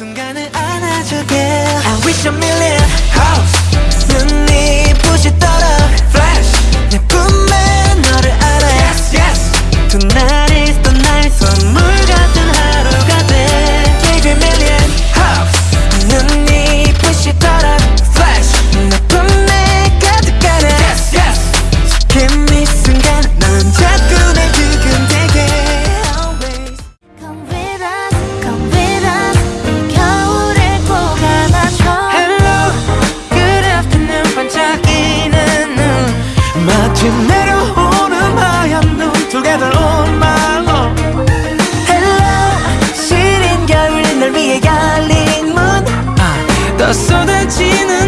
순간을 안아주길 I wish a million 지금 내려오는 하얀 눈 Together 시린 겨울 널 위해 열린 문 아, 쏟아지는